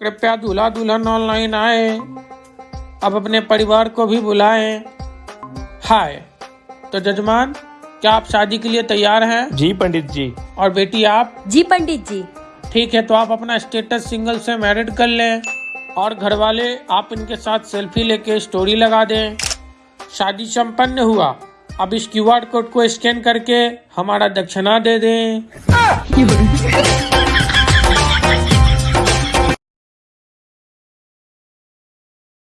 कृपया दूल्हा दुल्हन ऑनलाइन आए। अब अपने परिवार को भी बुलाएँ। हाय तो जजमान क्या आप शादी के लिए तैयार हैं? जी पंडित जी। और बेटी आप? जी पंडित जी। ठीक है तो आप अपना स्टेटस सिंगल से मैरिड कर लें। और घर वाले आप इनके साथ सेल्फी लेके स्टोरी लगा दें। शादी संपन्न हुआ। अब इस क्यूआर कोड को स्कैन करके हमारा दक्षिणा दे दें।